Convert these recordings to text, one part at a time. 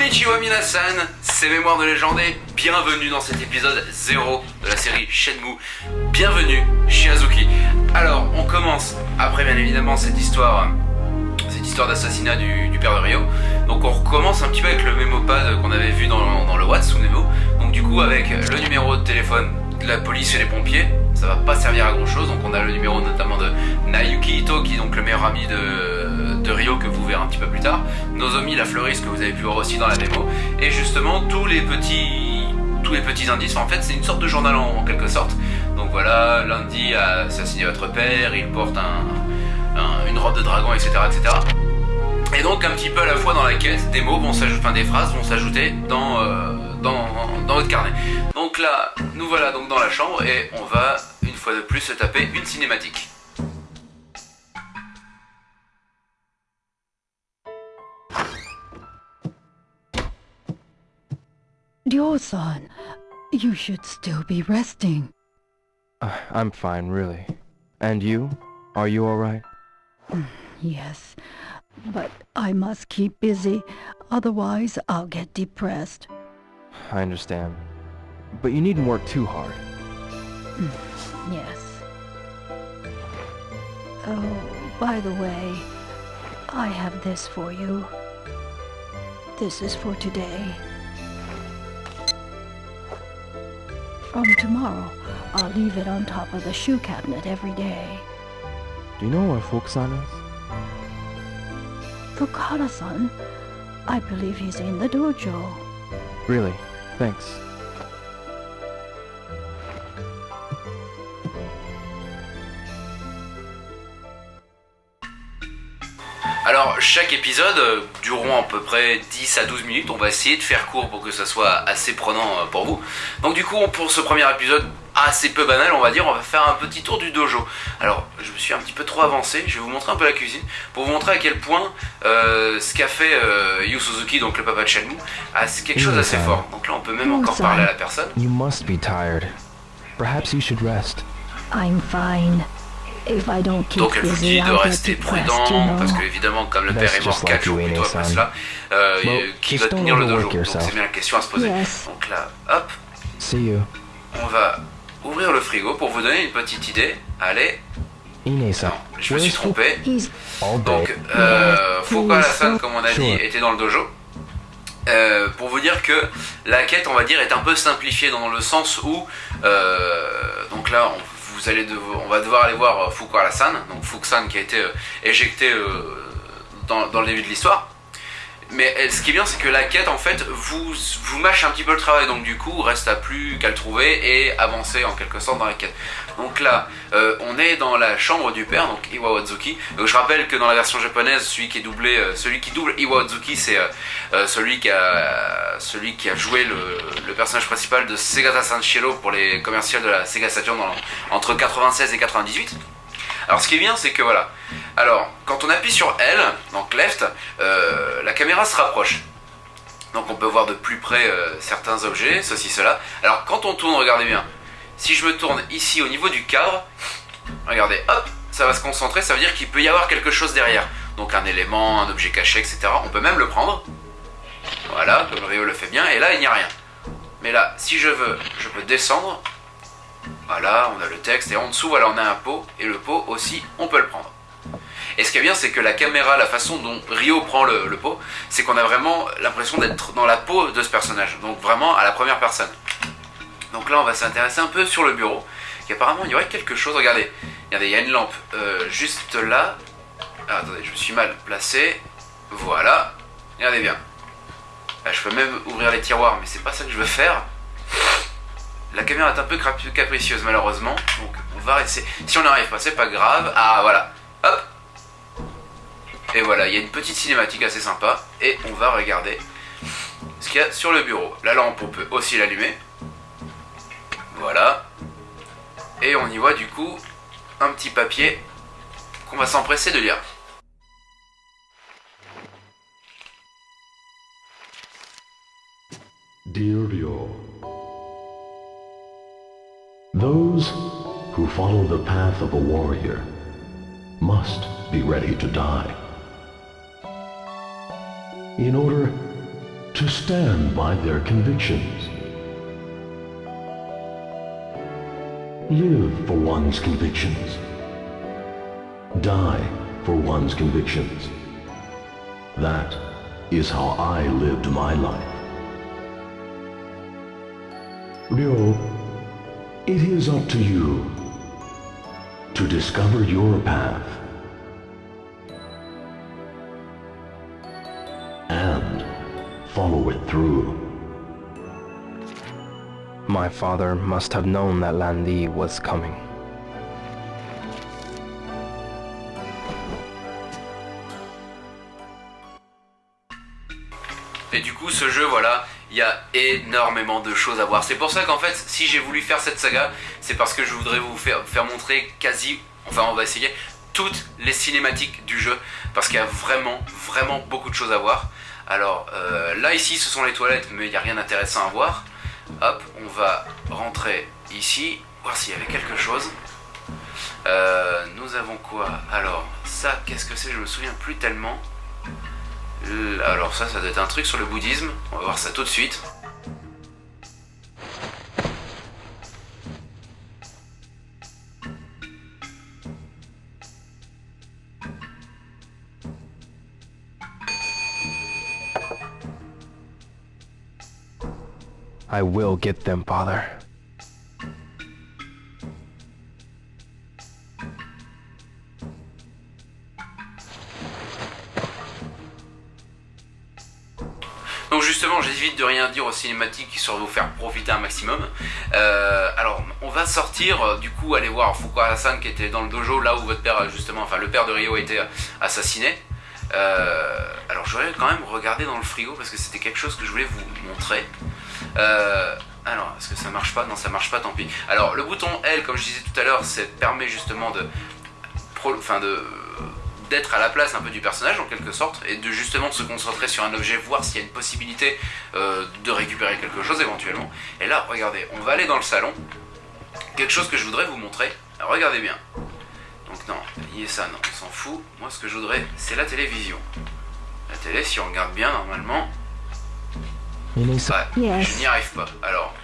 Konnichiwa Minasan, c'est Mémoire de légende et bienvenue dans cet épisode 0 de la série Shenmue. Bienvenue chez Azuki. Alors, on commence, après bien évidemment cette histoire, cette histoire d'assassinat du, père de Ryo. Donc on recommence un petit peu avec le mémopad qu'on avait vu dans, dans le Watsunemo. Donc du coup avec le numéro de téléphone de la police et les pompiers, ça va pas servir à grand chose. Donc on a le numéro notamment de Nayuki Ito qui est donc le meilleur ami de, de Ryo que vous verrez un petit peu plus tard. Nozomi la fleuriste que vous avez pu voir aussi dans la démo. Et justement tous les petits tous les petits indices. en fait c'est une sorte de journal en, quelque sorte. Donc voilà, lundi a assassiné votre père, il porte un, une robe de dragon, etc., etc. Et donc un petit peu à la fois dans la caisse, des mots vont s'ajouter, enfin des phrases vont s'ajouter dans, euh, dans, dans votre carnet. Donc là, nous voilà donc dans la chambre et on va une fois de plus se taper une cinématique. Ryo-san, you should still be resting. Uh, I'm fine, really. And you? Are you alright? yes, but I must keep busy, otherwise I'll get depressed. I understand. But you needn't work too hard. yes. Oh, by the way, I have this for you. This is for today. From tomorrow, I'll leave it on top of the shoe cabinet every day. Do you know where Fukusan is? Fukara-san? I believe he's in the dojo. Really? Thanks. Chaque épisode euh, dureront à peu près 10 à 12 minutes, on va essayer de faire court pour que ça soit assez prenant euh, pour vous. Donc du coup pour ce premier épisode assez peu banal on va dire, on va faire un petit tour du dojo. Alors je me suis un petit peu trop avancé, je vais vous montrer un peu la cuisine pour vous montrer à quel point euh, ce qu'a fait euh, Yu Suzuki, donc le papa de Shenmue, a quelque chose d'assez fort. Donc là on peut même encore parler à la personne. You must be tired. Perhaps you should rest. I'm fine. Donc elle vous dit de rester prudent, parce que évidemment, comme le père est mort 4 jours plus tôt après cela, euh, qui va tenir le dojo. Donc c'est bien la question à se poser. Donc là, hop, on va ouvrir le frigo pour vous donner une petite idée. Allez, non, je me suis trompé. Donc, euh, Fukuhara-san, comme on a dit, était dans le dojo. Euh, pour vous dire que la quête, on va dire, est un peu simplifiée dans le sens où, euh, donc là, on allez on va devoir aller voir euh, Fukuhara-san, donc Fukusan qui a été euh, éjecté euh, dans, dans le début de l'histoire. Mais ce qui est bien, c'est que la quête, en fait, vous, vous mâche un petit peu le travail. Donc du coup, reste à plus qu'à le trouver et avancer en quelque sorte dans la quête. Donc là, euh, on est dans la chambre du père, donc Iwa Wazuki. Donc je rappelle que dans la version japonaise, celui qui est doublé, euh, celui qui double Iwa Wazuki, c'est euh, celui qui a celui qui a joué le, personnage principal de Segata Sanshiro pour les commerciales de la Sega Saturn entre 96 et 98. Alors ce qui est bien, c'est que voilà. Alors, quand on appuie sur L, donc left, la caméra se rapproche. Donc on peut voir de plus près certains objets, ceci, cela. Alors quand on tourne, regardez bien. Si je me tourne ici au niveau du cadre, regardez, hop, ça va se concentrer, ça veut dire qu'il peut y avoir quelque chose derrière. Donc un élément, un objet caché, etc. On peut même le prendre. Voilà, comme Rio le fait bien, et là il n'y a rien. Mais là, si je veux, je peux descendre, voilà, on a le texte et en dessous, voilà, on a un pot et le pot aussi, on peut le prendre. Et ce qui est bien, c'est que la caméra, la façon dont Rio prend le, pot, c'est qu'on a vraiment l'impression d'être dans la peau de ce personnage, donc vraiment à la première personne. Donc là, on va s'intéresser un peu sur le bureau. Apparemment, il y aurait quelque chose. Regardez, regardez, il y a une lampe euh, juste là. Ah, attendez, je me suis mal placé. Voilà. Regardez bien. je peux même ouvrir les tiroirs, mais c'est pas ça que je veux faire. La caméra est un peu capricieuse malheureusement, donc on va essayer. Si on n'arrive pas, c'est pas grave. Ah voilà, hop. Et voilà, il y a une petite cinématique assez sympa. Et on va regarder ce qu'il y a sur le bureau. La lampe, on peut aussi l'allumer. Et on y voit du coup un petit papier qu'on va s'empresser de lire. Dear Those who follow the path of a warrior must be ready to die. In order to stand by their convictions. Live for one's convictions. Die for one's convictions. That is how I lived my life. Ryo, it is up to you to discover your path and follow it through. My father must have known that Lan Di was coming. Et du coup, ce jeu, voilà, il y a énormément de choses à voir. C'est pour ça qu'en fait, si j'ai voulu faire cette saga, c'est parce que je voudrais vous faire, faire montrer quasi, enfin on va essayer, toutes les cinématiques du jeu. Parce qu'il y a vraiment, vraiment beaucoup de choses à voir. Alors euh, là, ici, ce sont les toilettes, mais il n'y a rien d'intéressant à voir. Hop, on va rentrer ici, voir s'il y avait quelque chose. Euh, nous avons quoi? Alors, ça, qu'est-ce que c'est? Je me souviens plus tellement. Alors ça, ça doit être un truc sur le bouddhisme. On va voir ça tout de suite. I will get them, father. Donc justement, j'évite de rien dire aux cinématiques sur vous faire profiter un maximum. Euh, alors, on va sortir, euh, du coup, aller voir Fuku Hassan qui était dans le dojo, là où votre père, justement, enfin le père de Ryo a été assassiné. Euh, alors, j'aurais quand même regardé dans le frigo parce que c'était quelque chose que je voulais vous montrer. Euh, alors, est-ce que ça marche pas? Non, ça marche pas, tant pis. Alors, le bouton L, comme je disais tout à l'heure, ça permet justement de... Enfin, de d'être à la place un peu du personnage en quelque sorte et de justement se concentrer sur un objet, voir s'il y a une possibilité euh, de récupérer quelque chose éventuellement. Et là, regardez, on va aller dans le salon. Quelque chose que je voudrais vous montrer. regardez bien. Donc non, est ça, non, on s'en fout. Moi, ce que je voudrais, c'est la télévision. La télé, si on regarde bien, normalement, Ouais, je n'y arrive pas. Alors,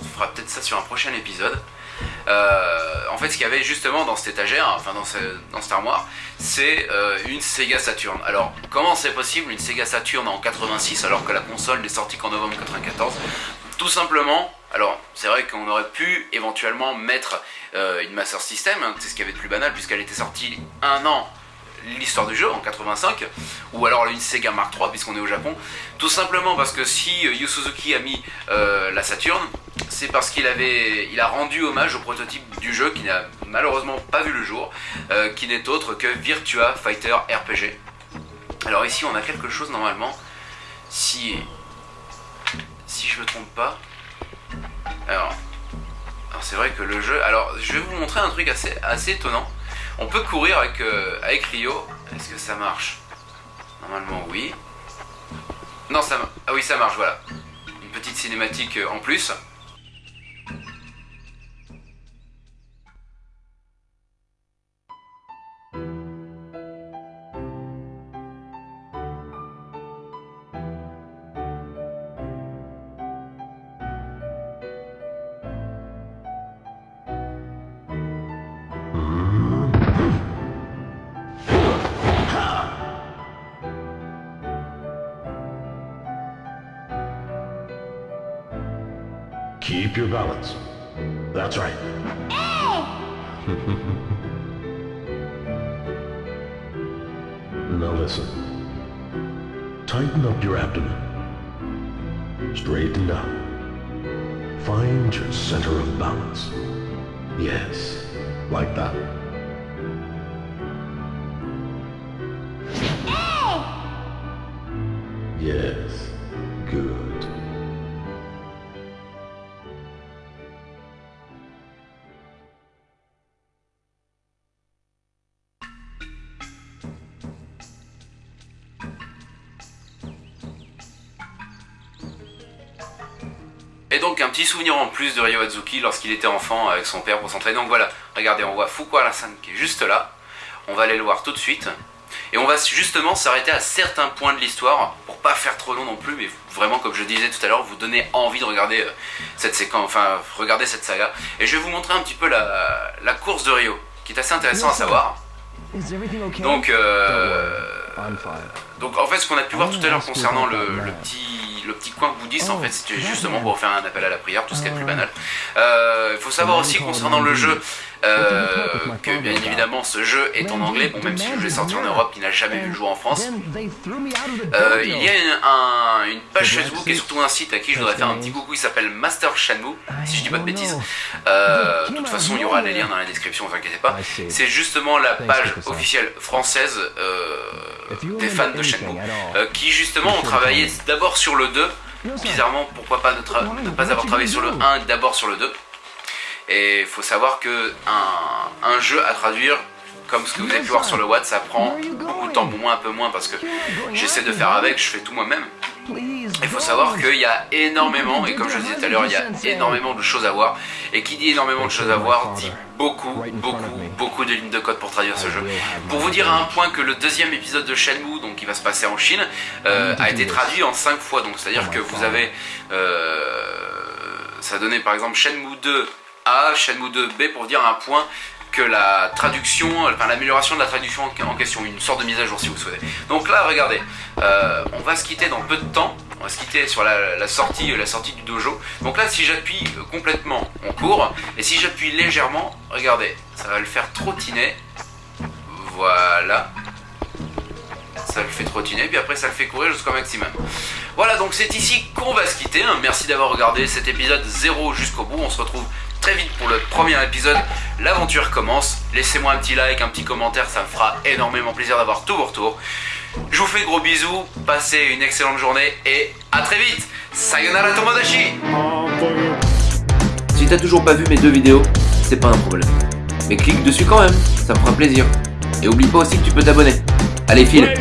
on fera peut-être ça sur un prochain épisode. Euh, en fait, ce qu'il y avait justement dans cette étagère, enfin dans, dans cette armoire, c'est euh, une Sega Saturn. Alors, comment c'est possible une Sega Saturn en 86 alors que la console n'est sortie qu'en novembre 94 Tout simplement, alors c'est vrai qu'on aurait pu éventuellement mettre euh, une Master System, hein, c'est ce qu'il y avait de plus banal puisqu'elle était sortie un an l'histoire du jeu en 85, ou alors une Sega Mark III puisqu'on est au Japon, tout simplement parce que si euh, Yu Suzuki a mis euh, la Saturn, c'est parce qu'il avait, il a rendu hommage au prototype du jeu qui n'a malheureusement pas vu le jour, euh, qui n'est autre que Virtua Fighter RPG. Alors ici on a quelque chose normalement, si, si je me trompe pas, alors, alors c'est vrai que le jeu, alors je vais vous montrer un truc assez, assez étonnant, on peut courir avec, euh, avec Rio. Est-ce que ça marche? Normalement, oui. Non, ça... Ah oui, ça marche, voilà. Une petite cinématique euh, en plus. Keep your balance. That's right. now listen. Tighten up your abdomen. Straighten up. Find your center of balance. Yes, like that. Yes, donc un petit souvenir en plus de Ryo Azuki lorsqu'il était enfant avec son père pour s'entraîner. Donc voilà, regardez, on voit Fuku Alasan qui est juste là. On va aller le voir tout de suite. Et on va justement s'arrêter à certains points de l'histoire, pour pas faire trop long non plus, mais vraiment comme je disais tout à l'heure, vous donner envie de regarder euh, cette séquence, enfin regarder cette saga. Et je vais vous montrer un petit peu la, la course de Rio, qui est assez intéressant à savoir. Donc, euh, donc en fait ce qu'on a pu voir tout à l'heure concernant le, petit, le petit coin bouddhiste en fait c'était justement pour faire un appel à la prière, tout ce qui est plus banal. Euh, il faut savoir aussi concernant le jeu euh, que bien évidemment ce jeu est en anglais, bon même si le jeu est sorti en Europe, il n'a jamais vu le jour en France. Euh, il y a une, une, page Facebook et surtout un site à qui je voudrais faire un petit coucou, il s'appelle Master Shenmue, si je dis pas de bêtises. Euh, de toute façon il y aura les liens dans la description, vous inquiétez pas. C'est justement la page officielle française des fans de Shenmue, qui justement ont travaillé d'abord sur le 2, bizarrement pourquoi pas ne, ne pas avoir travaillé sur le 1 d'abord sur le 2. Et il faut savoir que un, jeu à traduire, comme ce que vous avez pu voir sur le Watt, ça prend beaucoup de temps, pour moi un peu moins parce que j'essaie de faire avec, je fais tout moi-même. Il faut savoir qu'il y a énormément, et comme je disais tout à l'heure, il y a énormément de choses à voir. Et qui dit énormément de choses à voir, dit beaucoup, beaucoup, beaucoup de lignes de code pour traduire ce jeu. Pour vous dire à un point que le deuxième épisode de Shenmue, donc qui va se passer en Chine, euh, a été traduit en 5 fois. Donc c'est-à-dire que vous avez... Euh, ça donnait par exemple Shenmue 2 a, Shenmue 2B pour dire un point que la traduction, enfin l'amélioration de la traduction en question, une sorte de mise à jour si vous souhaitez. Donc là, regardez, euh, on va se quitter dans peu de temps, on va se quitter sur la, sortie, la sortie du dojo. Donc là, si j'appuie complètement, on court, et si j'appuie légèrement, regardez, ça va le faire trottiner, voilà, ça le fait trottiner, puis après ça le fait courir jusqu'au maximum. Voilà, donc c'est ici qu'on va se quitter. Hein. Merci d'avoir regardé cet épisode 0 jusqu'au bout. On se retrouve très vite pour le premier épisode. L'aventure commence. Laissez-moi un petit like, un petit commentaire, ça me fera énormément plaisir d'avoir tous vos retours. Je vous fais gros bisous, passez une excellente journée et à très vite Sayonara Tomodachi Si t'as toujours pas vu mes deux vidéos, c'est pas un problème. Mais clique dessus quand même, ça me fera plaisir. Et oublie pas aussi que tu peux t'abonner. Allez, file